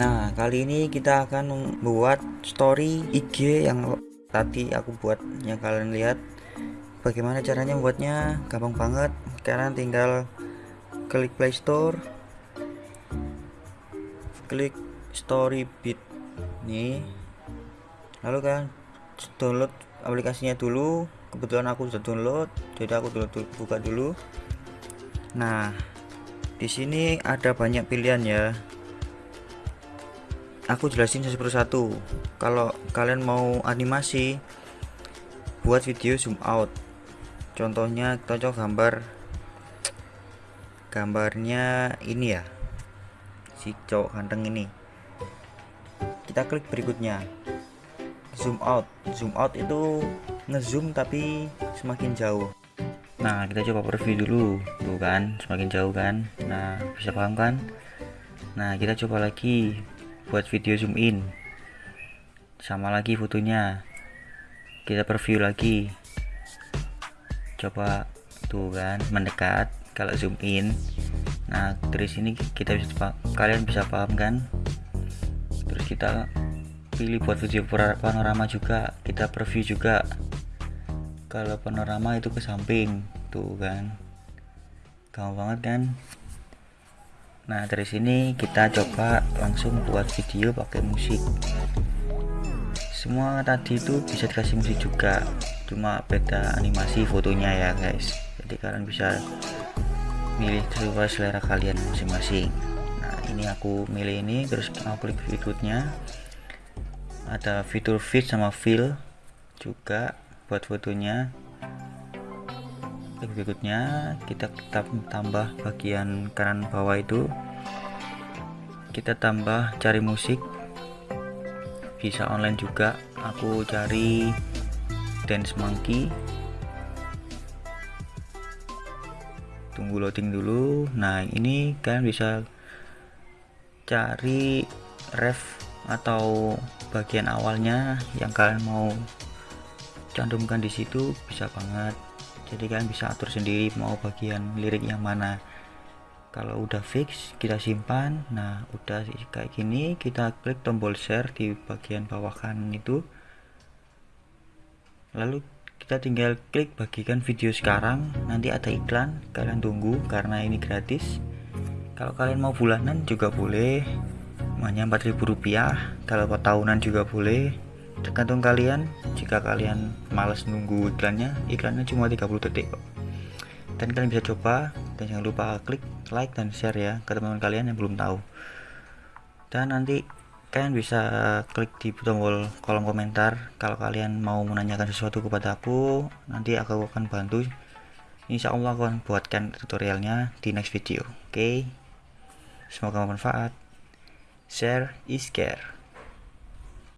Nah kali ini kita akan membuat story IG yang tadi aku buat. Yang kalian lihat Bagaimana caranya membuatnya. Gampang banget. Kalian tinggal klik playstore Klik story bit nih Lalu kan download aplikasinya dulu. Kebetulan aku sudah download jadi aku dulu buka dulu. Nah di sini ada banyak pilihan ya aku jelasin satu. Persatu kalau kalian mau animasi buat video zoom out. Contohnya coba gambar. Gambarnya ini ya. Si cowok ganteng ini. Kita klik berikutnya. Zoom out. Zoom out itu ngezoom tapi semakin jauh. Nah kita coba preview dulu. Tuh kan semakin jauh kan. Nah bisa paham kan? Nah kita coba lagi buat video zoom in. Sama lagi fotonya. Kita preview lagi. Coba tuh kan mendekat kalau zoom in. Nah dari sini kita bisa kalian bisa paham kan? Terus kita pilih buat video panorama juga. Kita preview juga. Kalau panorama itu ke samping tuh kan. Gampang banget kan nah dari sini kita coba langsung buat video pakai musik. Semua tadi itu bisa dikasih musik juga cuma beda animasi fotonya ya guys. Jadi kalian bisa milih sesuai selera kalian masing-masing. Nah ini aku milih ini terus aku klik berikutnya. Ada fitur fit sama fill juga buat fotonya berikutnya kita tambah bagian kanan bawah itu. Kita tambah cari musik. Bisa online juga. Aku cari dance monkey. Tunggu loading dulu. Nah ini kalian bisa cari ref atau bagian awalnya yang kalian mau cantumkan di situ bisa banget jadi kalian bisa atur sendiri mau bagian lirik yang mana. Kalau udah fix kita simpan. Nah udah kayak gini kita klik tombol share di bagian bawah kanan itu. Lalu kita tinggal klik bagikan video sekarang. Nanti ada iklan kalian tunggu karena ini gratis. Kalau kalian mau bulanan juga boleh. Hanya 4000 rupiah. Kalau tahunan juga boleh tergantung kalian jika kalian males nunggu iklannya iklannya cuma 30 detik kok. Dan kalian bisa coba dan jangan lupa klik like dan share ya ke teman-teman kalian yang belum tahu. Dan nanti kalian bisa klik di tombol kolom komentar kalau kalian mau menanyakan sesuatu kepada aku nanti aku akan bantu. Insya Allah aku akan buatkan tutorialnya di next video oke? Okay? semoga bermanfaat. Share is care